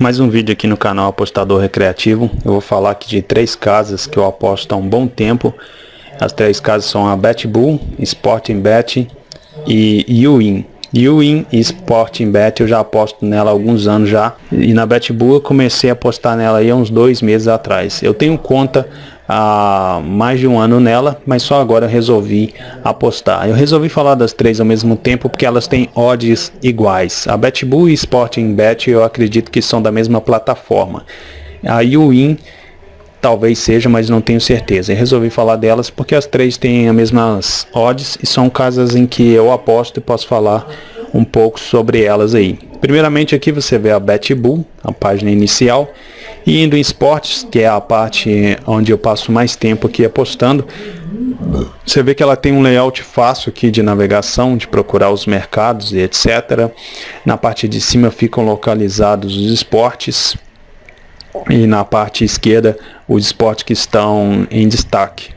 Mais um vídeo aqui no canal Apostador Recreativo. Eu vou falar aqui de três casas que eu aposto há um bom tempo. As três casas são a BetBull, Sporting Bet e Uwin. E Sporting Bet eu já aposto nela há alguns anos já. E na BetBull eu comecei a apostar nela aí há uns dois meses atrás. Eu tenho conta há mais de um ano nela, mas só agora resolvi apostar. Eu resolvi falar das três ao mesmo tempo porque elas têm odds iguais. A BetBull e Sporting Bet eu acredito que são da mesma plataforma. A Uwin talvez seja, mas não tenho certeza. Resolvi falar delas porque as três têm as mesmas odds e são casas em que eu aposto e posso falar um pouco sobre elas aí. Primeiramente aqui você vê a BetBull, a página inicial. E indo em esportes, que é a parte onde eu passo mais tempo aqui apostando, você vê que ela tem um layout fácil aqui de navegação, de procurar os mercados e etc. Na parte de cima ficam localizados os esportes e na parte esquerda os esportes que estão em destaque.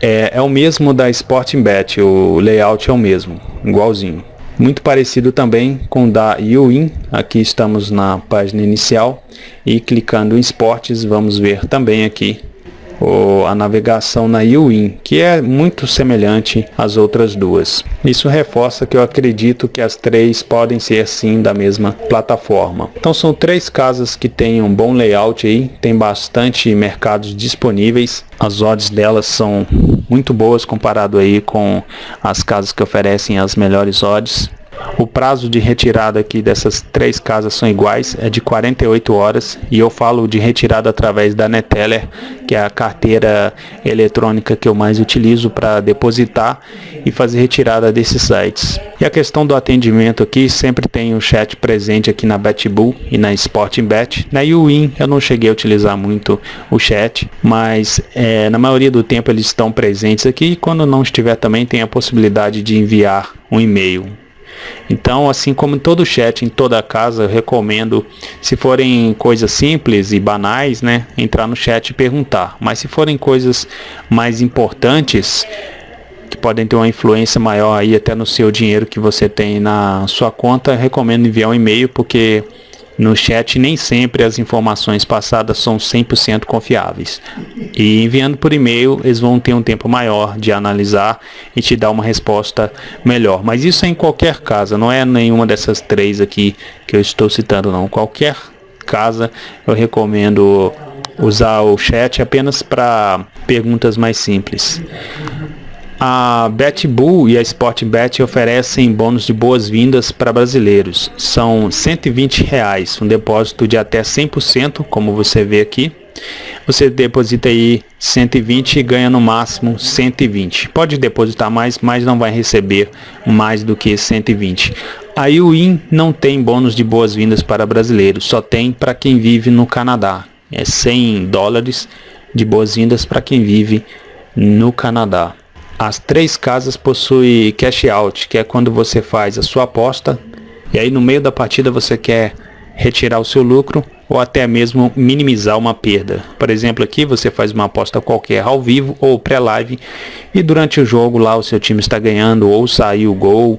É, é o mesmo da Sporting Bet, o layout é o mesmo, igualzinho. Muito parecido também com o da Uwin, aqui estamos na página inicial e clicando em esportes vamos ver também aqui a navegação na Uwin, que é muito semelhante às outras duas. Isso reforça que eu acredito que as três podem ser sim da mesma plataforma. Então são três casas que têm um bom layout aí, tem bastante mercados disponíveis. As odds delas são muito boas comparado aí com as casas que oferecem as melhores odds. O prazo de retirada aqui dessas três casas são iguais, é de 48 horas e eu falo de retirada através da Neteller, que é a carteira eletrônica que eu mais utilizo para depositar e fazer retirada desses sites. E a questão do atendimento aqui, sempre tem o chat presente aqui na BetBull e na Sporting Bet. Na Uwin eu não cheguei a utilizar muito o chat, mas é, na maioria do tempo eles estão presentes aqui e quando não estiver também tem a possibilidade de enviar um e-mail então, assim como em todo chat, em toda casa, eu recomendo, se forem coisas simples e banais, né, entrar no chat e perguntar. Mas se forem coisas mais importantes, que podem ter uma influência maior aí até no seu dinheiro que você tem na sua conta, recomendo enviar um e-mail porque no chat nem sempre as informações passadas são 100% confiáveis. E enviando por e-mail, eles vão ter um tempo maior de analisar e te dar uma resposta melhor. Mas isso é em qualquer casa, não é nenhuma dessas três aqui que eu estou citando não. Qualquer casa eu recomendo usar o chat apenas para perguntas mais simples. A BetBull e a Sportbet oferecem bônus de boas-vindas para brasileiros. São 120 reais, um depósito de até 100%, como você vê aqui. Você deposita aí 120 e ganha no máximo 120. Pode depositar mais, mas não vai receber mais do que 120. A UIN não tem bônus de boas-vindas para brasileiros, só tem para quem vive no Canadá. É 100 dólares de boas-vindas para quem vive no Canadá. As três casas possuem cash out, que é quando você faz a sua aposta e aí no meio da partida você quer retirar o seu lucro ou até mesmo minimizar uma perda. Por exemplo, aqui você faz uma aposta qualquer ao vivo ou pré-live e durante o jogo lá o seu time está ganhando ou saiu o gol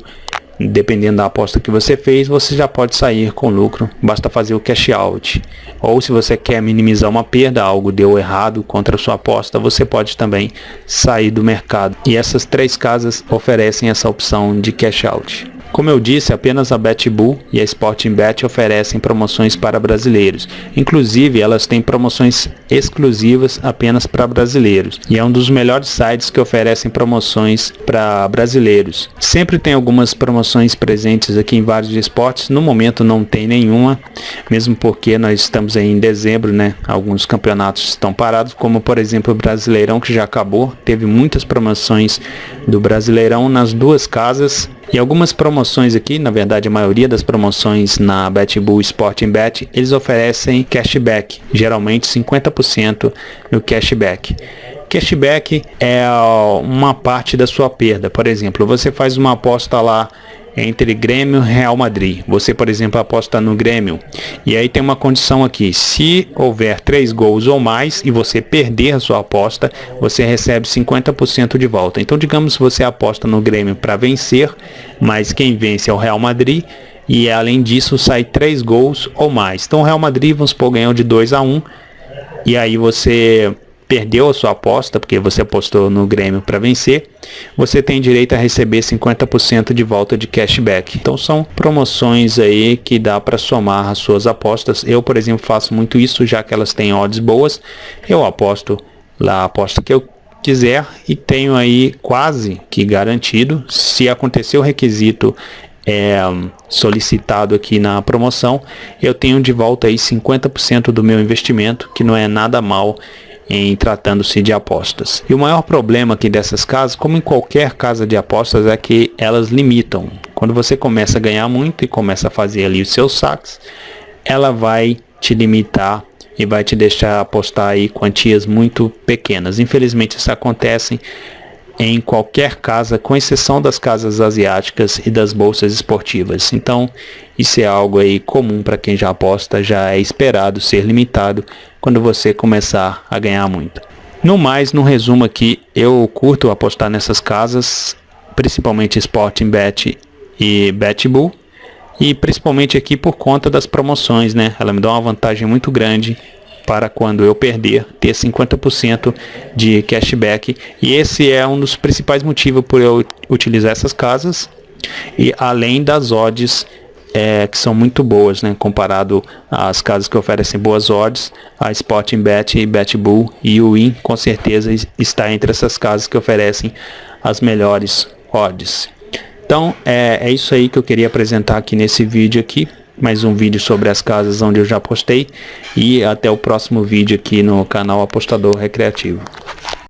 dependendo da aposta que você fez, você já pode sair com lucro, basta fazer o cash out. Ou se você quer minimizar uma perda, algo deu errado contra sua aposta, você pode também sair do mercado. E essas três casas oferecem essa opção de cash out. Como eu disse, apenas a BetBull e a Sporting Bet oferecem promoções para brasileiros. Inclusive, elas têm promoções exclusivas apenas para brasileiros. E é um dos melhores sites que oferecem promoções para brasileiros. Sempre tem algumas promoções presentes aqui em vários esportes. No momento não tem nenhuma, mesmo porque nós estamos aí em dezembro, né? Alguns campeonatos estão parados, como por exemplo o Brasileirão que já acabou. Teve muitas promoções do Brasileirão nas duas casas e algumas promoções aqui, na verdade a maioria das promoções na BetBull Sporting Bet, eles oferecem cashback, geralmente 50% no cashback. Cashback é uma parte da sua perda. Por exemplo, você faz uma aposta lá entre Grêmio e Real Madrid. Você, por exemplo, aposta no Grêmio. E aí tem uma condição aqui. Se houver três gols ou mais e você perder a sua aposta, você recebe 50% de volta. Então, digamos que você aposta no Grêmio para vencer, mas quem vence é o Real Madrid e além disso sai três gols ou mais. Então o Real Madrid, vamos supor, ganhou de 2 a 1 um, e aí você perdeu a sua aposta, porque você apostou no Grêmio para vencer, você tem direito a receber 50% de volta de cashback. Então são promoções aí que dá para somar as suas apostas. Eu, por exemplo, faço muito isso, já que elas têm odds boas. Eu aposto lá a aposta que eu quiser e tenho aí quase que garantido, se acontecer o requisito é, solicitado aqui na promoção, eu tenho de volta aí 50% do meu investimento, que não é nada mal em tratando-se de apostas. E o maior problema aqui dessas casas, como em qualquer casa de apostas, é que elas limitam. Quando você começa a ganhar muito e começa a fazer ali os seus saques, ela vai te limitar e vai te deixar apostar aí quantias muito pequenas. Infelizmente isso acontece em qualquer casa, com exceção das casas asiáticas e das bolsas esportivas. Então, isso é algo aí comum para quem já aposta, já é esperado ser limitado quando você começar a ganhar muito. No mais, no resumo aqui, eu curto apostar nessas casas, principalmente Sporting Bet e BetBull, e principalmente aqui por conta das promoções, né? Ela me dá uma vantagem muito grande para quando eu perder ter 50% de cashback. E esse é um dos principais motivos por eu utilizar essas casas. E além das odds é, que são muito boas, né, comparado às casas que oferecem boas odds, a Sporting Bet, BetBull e o Win com certeza está entre essas casas que oferecem as melhores odds. Então é, é isso aí que eu queria apresentar aqui nesse vídeo aqui mais um vídeo sobre as casas onde eu já postei e até o próximo vídeo aqui no canal Apostador Recreativo.